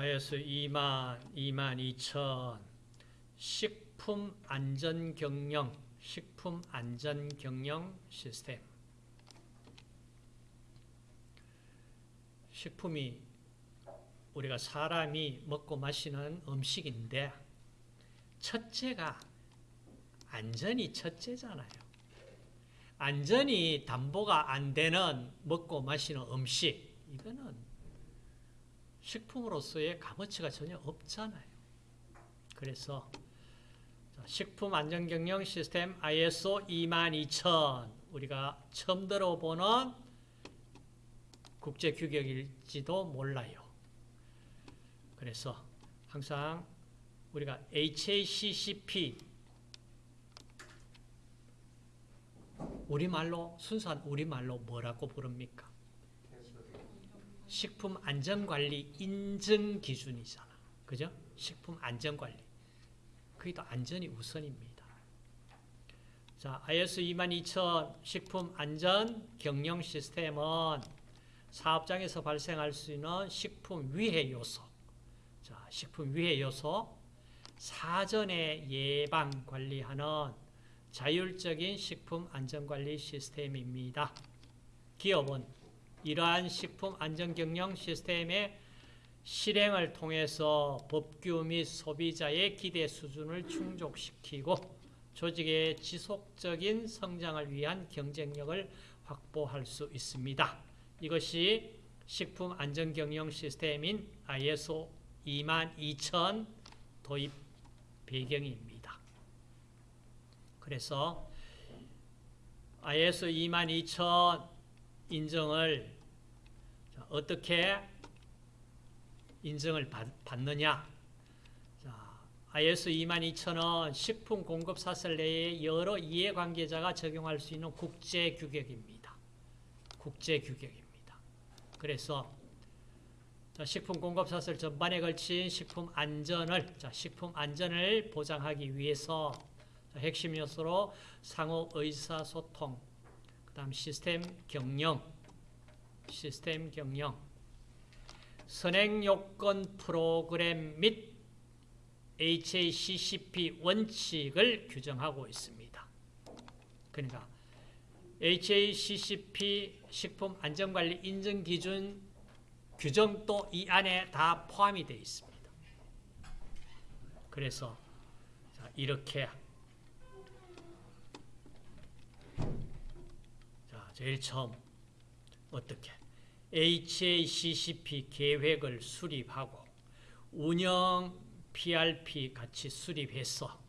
IS 2만, 2만 2천 식품 안전 경영, 식품 안전 경영 시스템. 식품이 우리가 사람이 먹고 마시는 음식인데 첫째가 안전이 첫째잖아요. 안전이 담보가 안 되는 먹고 마시는 음식 이거는 식품으로서의 값어치가 전혀 없잖아요. 그래서 식품 안전 경영 시스템 ISO 22000 우리가 처음 들어보는 국제 규격일지도 몰라요. 그래서 항상 우리가 HACCP 우리말로 순수한 우리말로 뭐라고 부릅니까? 식품 안전관리 인증 기준이잖아. 그죠? 식품 안전관리. 그게 더 안전이 우선입니다. 자, IS 22000 식품 안전 경영 시스템은 사업장에서 발생할 수 있는 식품 위해 요소. 자, 식품 위해 요소. 사전에 예방 관리하는 자율적인 식품 안전관리 시스템입니다. 기업은 이러한 식품 안전경영 시스템의 실행을 통해서 법규 및 소비자의 기대 수준을 충족시키고 조직의 지속적인 성장을 위한 경쟁력을 확보할 수 있습니다. 이것이 식품 안전경영 시스템인 ISO 22000 도입 배경입니다. 그래서 ISO 22000 인정을 어떻게 인정을 받, 느냐 ISO 22000은 식품 공급 사슬 내에 여러 이해관계자가 적용할 수 있는 국제 규격입니다. 국제 규격입니다. 그래서 식품 공급 사슬 전반에 걸친 식품 안전을 자, 식품 안전을 보장하기 위해서 핵심 요소로 상호 의사소통, 그 다음 시스템 경영, 시스템 경영, 선행 요건 프로그램 및 HACCP 원칙을 규정하고 있습니다. 그러니까 HACCP 식품 안전관리 인증 기준 규정도 이 안에 다 포함이 되어 있습니다. 그래서 이렇게 제일 처음. 어떻게? HACCP 계획을 수립하고 운영 PRP 같이 수립해서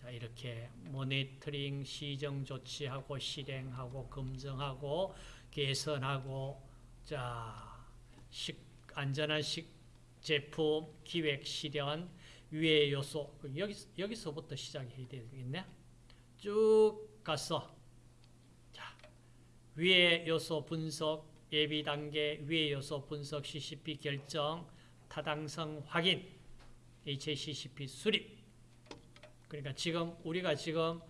자 이렇게 모니터링 시정 조치하고 실행하고 검증하고 개선하고 자 식, 안전한 식 제품 기획 실현 위의 요소 여기, 여기서부터 시작해야 되겠네. 쭉 가서 자 위의 요소 분석 예비 단계 위의 요소 분석 CCP 결정 타당성 확인 HACCP 수립 그러니까 지금 우리가 지금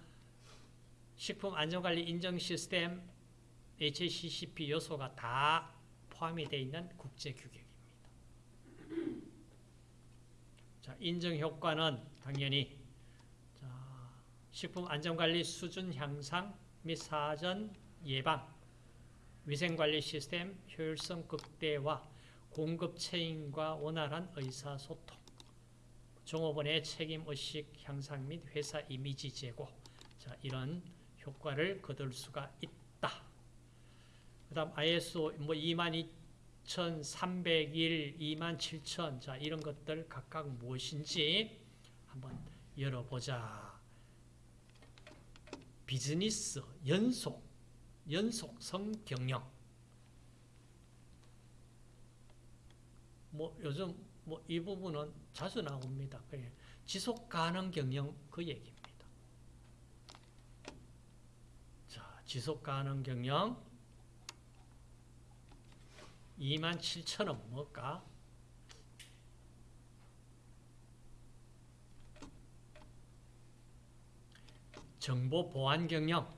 식품 안전관리 인정 시스템 HACCP 요소가 다 포함이 되어 있는 국제 규격입니다. 자, 인증 효과는 당연히 자, 식품 안전관리 수준 향상 및 사전 예방, 위생관리 시스템 효율성 극대화, 공급 체인과 원활한 의사소통, 종업원의 책임의식 향상 및 회사 이미지 제고 자, 이런 효과를 거둘 수가 있다. 그 다음 ISO 뭐 22,301, 27,000 자, 이런 것들 각각 무엇인지 한번 열어보자. 비즈니스 연속, 연속성 경영. 뭐 요즘 뭐 이 부분은 자주 나옵니다. 지속 가능 경영 그 얘기입니다. 자, 지속 가능 경영 2만 7천 원 뭘까? 정보 보안 경영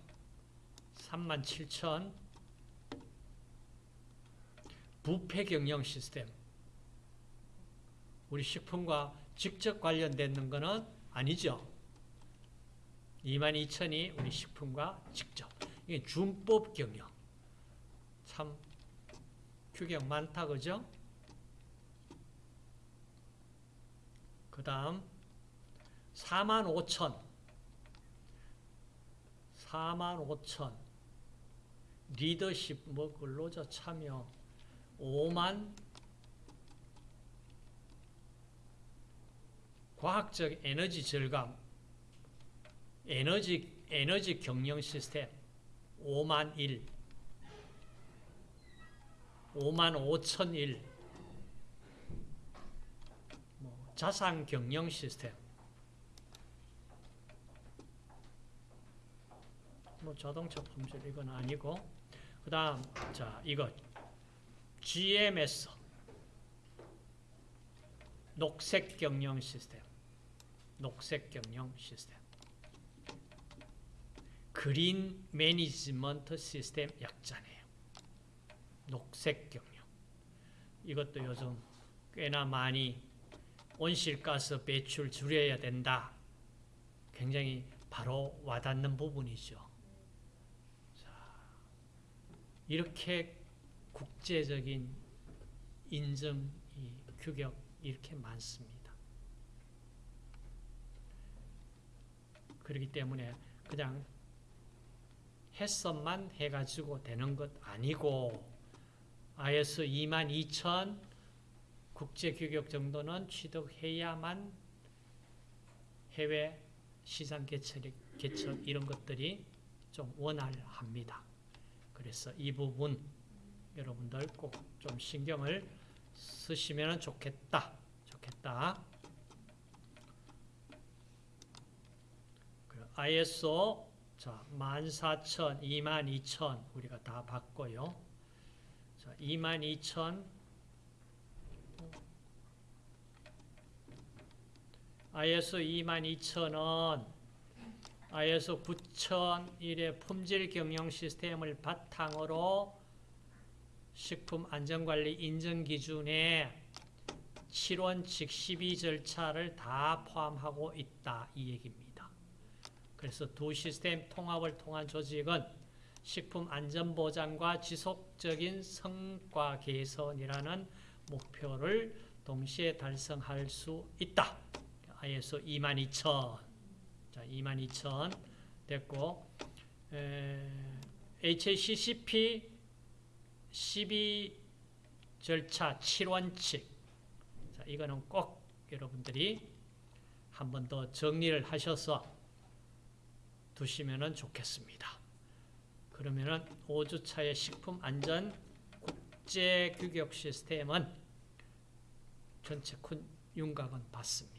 3만 7천 부패 경영 시스템 우리 식품과 직접 관련되는 거는 아니죠. 22,000이 우리 식품과 직접. 이게 준법 경영. 참 규격 많다 그죠? 그 다음 45,000 45,000 리더십 뭐 근로자 참여. 5만 과학적 에너지 절감 에너지 에너지 경영 시스템. 5만 1 5만 5천 1 뭐, 자산 경영 시스템. 뭐 자동차 품질 이건 아니고 그 다음 자 이거 GMS 녹색 경영 시스템 녹색 경영 시스템 그린 매니지먼트 시스템 약자네요. 녹색 경영 이것도 요즘 꽤나 많이 온실가스 배출 줄여야 된다. 굉장히 바로 와닿는 부분이죠. 자, 이렇게 국제적인 인증, 이 규격 이렇게 많습니다. 그렇기 때문에 그냥 해석만 해가지고 되는 것 아니고 IS 22,000 국제규격 정도는 취득해야만 해외 시장 개척, 개척 이런 것들이 좀 원활합니다. 그래서 이 부분 여러분들 꼭 좀 신경을 쓰시면 좋겠다. 좋겠다. 그 ISO 자, 14,000, 22,000 우리가 다 봤고요. 자, 22,000 ISO 22,000은 ISO 9001의 품질 경영 시스템을 바탕으로 식품 안전관리 인증 기준에 7원칙 12 절차를 다 포함하고 있다 이 얘기입니다. 그래서 두 시스템 통합을 통한 조직은 식품 안전 보장과 지속적인 성과 개선이라는 목표를 동시에 달성할 수 있다. ISO 22000. 자, 22000 됐고 에, HACCP 12 절차 7원칙. 자, 이거는 꼭 여러분들이 한 번 더 정리를 하셔서 두시면 좋겠습니다. 그러면은 5주차의 식품 안전 국제 규격 시스템은 전체 큰 윤곽은 받습니다.